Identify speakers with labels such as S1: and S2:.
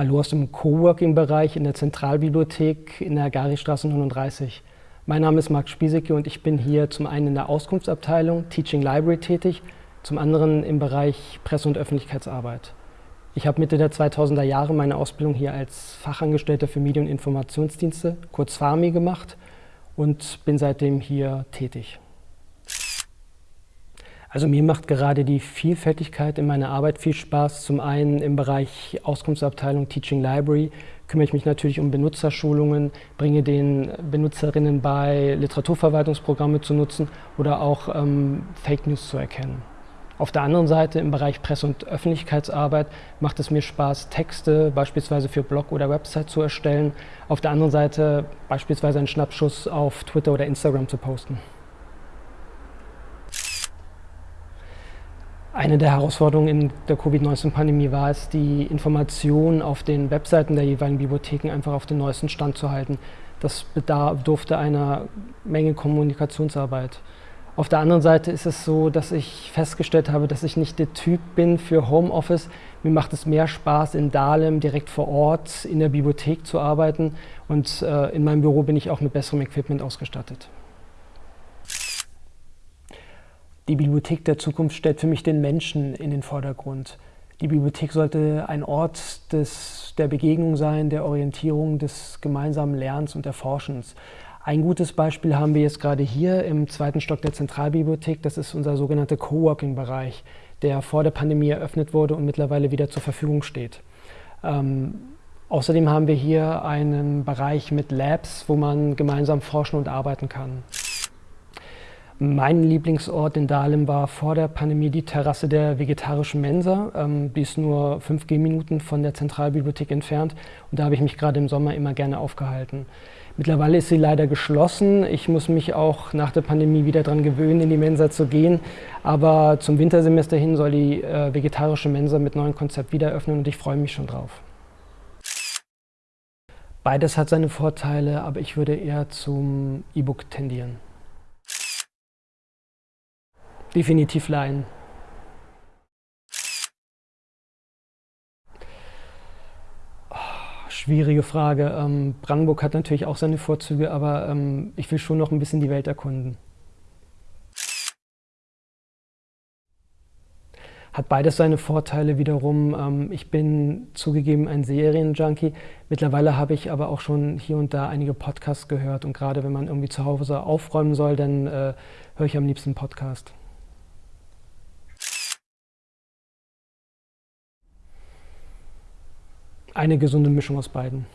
S1: Hallo aus dem Coworking-Bereich in der Zentralbibliothek in der Garistraße 39. Mein Name ist Marc Spiesecke und ich bin hier zum einen in der Auskunftsabteilung Teaching Library tätig, zum anderen im Bereich Presse- und Öffentlichkeitsarbeit. Ich habe Mitte der 2000er Jahre meine Ausbildung hier als Fachangestellter für Medien- und Informationsdienste, kurz FAMI, gemacht und bin seitdem hier tätig. Also mir macht gerade die Vielfältigkeit in meiner Arbeit viel Spaß. Zum einen im Bereich Auskunftsabteilung Teaching Library kümmere ich mich natürlich um Benutzerschulungen, bringe den Benutzerinnen bei, Literaturverwaltungsprogramme zu nutzen oder auch ähm, Fake News zu erkennen. Auf der anderen Seite im Bereich Presse- und Öffentlichkeitsarbeit macht es mir Spaß, Texte beispielsweise für Blog oder Website zu erstellen. Auf der anderen Seite beispielsweise einen Schnappschuss auf Twitter oder Instagram zu posten. Eine der Herausforderungen in der Covid-19-Pandemie war es, die Informationen auf den Webseiten der jeweiligen Bibliotheken einfach auf den neuesten Stand zu halten. Das bedurfte einer Menge Kommunikationsarbeit. Auf der anderen Seite ist es so, dass ich festgestellt habe, dass ich nicht der Typ bin für Homeoffice. Mir macht es mehr Spaß, in Dahlem direkt vor Ort in der Bibliothek zu arbeiten und äh, in meinem Büro bin ich auch mit besserem Equipment ausgestattet. Die Bibliothek der Zukunft stellt für mich den Menschen in den Vordergrund. Die Bibliothek sollte ein Ort des, der Begegnung sein, der Orientierung, des gemeinsamen Lernens und Erforschens. Ein gutes Beispiel haben wir jetzt gerade hier im zweiten Stock der Zentralbibliothek. Das ist unser sogenannter Coworking-Bereich, der vor der Pandemie eröffnet wurde und mittlerweile wieder zur Verfügung steht. Ähm, außerdem haben wir hier einen Bereich mit Labs, wo man gemeinsam forschen und arbeiten kann. Mein Lieblingsort in Dahlem war vor der Pandemie die Terrasse der vegetarischen Mensa. Ähm, die ist nur fünf Gehminuten von der Zentralbibliothek entfernt und da habe ich mich gerade im Sommer immer gerne aufgehalten. Mittlerweile ist sie leider geschlossen. Ich muss mich auch nach der Pandemie wieder daran gewöhnen, in die Mensa zu gehen. Aber zum Wintersemester hin soll die äh, vegetarische Mensa mit neuem Konzept wieder öffnen und ich freue mich schon drauf. Beides hat seine Vorteile, aber ich würde eher zum E-Book tendieren. Definitiv Laien. Oh, schwierige Frage. Ähm, Brandenburg hat natürlich auch seine Vorzüge, aber ähm, ich will schon noch ein bisschen die Welt erkunden. Hat beides seine Vorteile wiederum. Ähm, ich bin zugegeben ein Serienjunkie. Mittlerweile habe ich aber auch schon hier und da einige Podcasts gehört und gerade wenn man irgendwie zu Hause aufräumen soll, dann äh, höre ich am liebsten Podcast. Eine gesunde Mischung aus beiden.